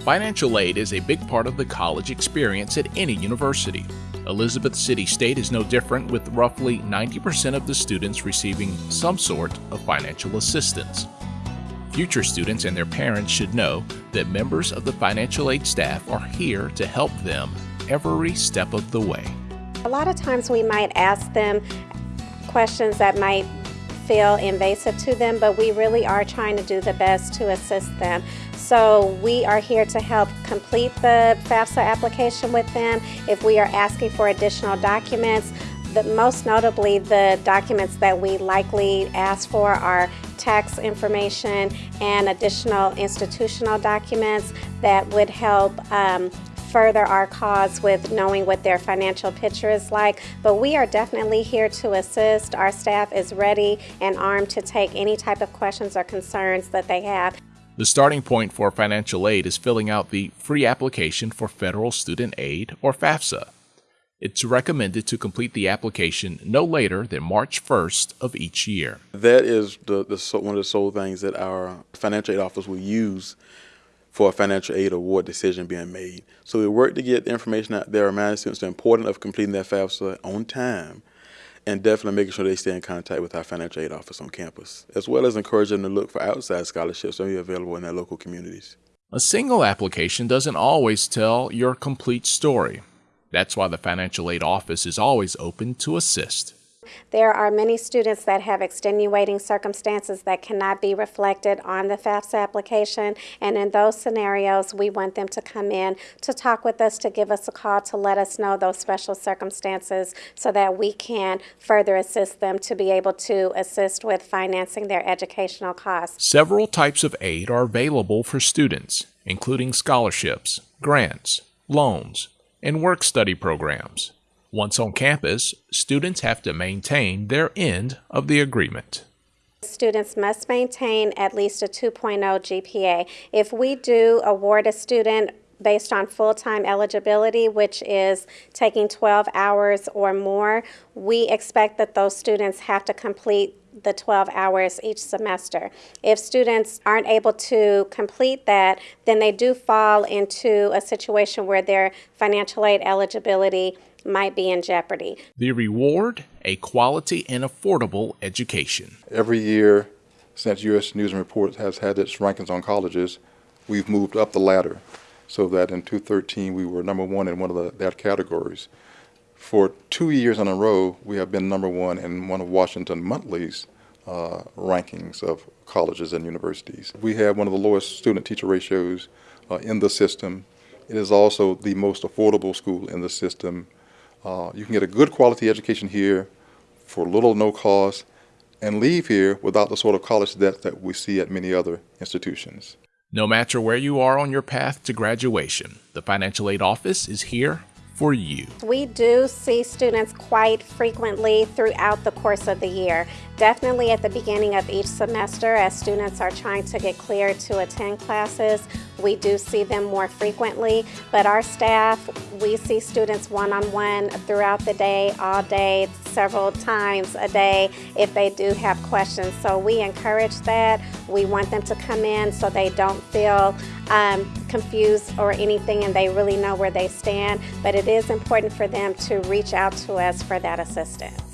Financial aid is a big part of the college experience at any university. Elizabeth City State is no different, with roughly 90% of the students receiving some sort of financial assistance. Future students and their parents should know that members of the financial aid staff are here to help them every step of the way. A lot of times we might ask them questions that might feel invasive to them, but we really are trying to do the best to assist them. So we are here to help complete the FAFSA application with them. If we are asking for additional documents, the, most notably the documents that we likely ask for are tax information and additional institutional documents that would help um, further our cause with knowing what their financial picture is like. But we are definitely here to assist. Our staff is ready and armed to take any type of questions or concerns that they have. The starting point for financial aid is filling out the free application for Federal Student Aid, or FAFSA. It's recommended to complete the application no later than March 1st of each year. That is the, the one of the sole things that our financial aid office will use for a financial aid award decision being made. So we work to get the information out there, remind students the importance of completing that FAFSA on time, and definitely making sure they stay in contact with our financial aid office on campus, as well as encouraging them to look for outside scholarships that are available in their local communities. A single application doesn't always tell your complete story. That's why the financial aid office is always open to assist. There are many students that have extenuating circumstances that cannot be reflected on the FAFSA application, and in those scenarios, we want them to come in to talk with us, to give us a call, to let us know those special circumstances so that we can further assist them to be able to assist with financing their educational costs. Several types of aid are available for students, including scholarships, grants, loans, and work study programs. Once on campus, students have to maintain their end of the agreement. Students must maintain at least a 2.0 GPA. If we do award a student based on full-time eligibility, which is taking 12 hours or more, we expect that those students have to complete the 12 hours each semester. If students aren't able to complete that, then they do fall into a situation where their financial aid eligibility might be in jeopardy. The reward a quality and affordable education. Every year since U.S. News and Reports has had its rankings on colleges, we've moved up the ladder so that in 2013 we were number one in one of the, that categories. For two years in a row, we have been number one in one of Washington Monthly's uh, rankings of colleges and universities. We have one of the lowest student-teacher ratios uh, in the system. It is also the most affordable school in the system uh, you can get a good quality education here for little or no cost and leave here without the sort of college debt that we see at many other institutions. No matter where you are on your path to graduation, the Financial Aid Office is here for you. We do see students quite frequently throughout the course of the year. Definitely at the beginning of each semester as students are trying to get cleared to attend classes, we do see them more frequently, but our staff, we see students one-on-one -on -one throughout the day, all day, several times a day if they do have questions. So we encourage that. We want them to come in so they don't feel um, confused or anything and they really know where they stand, but it is important for them to reach out to us for that assistance.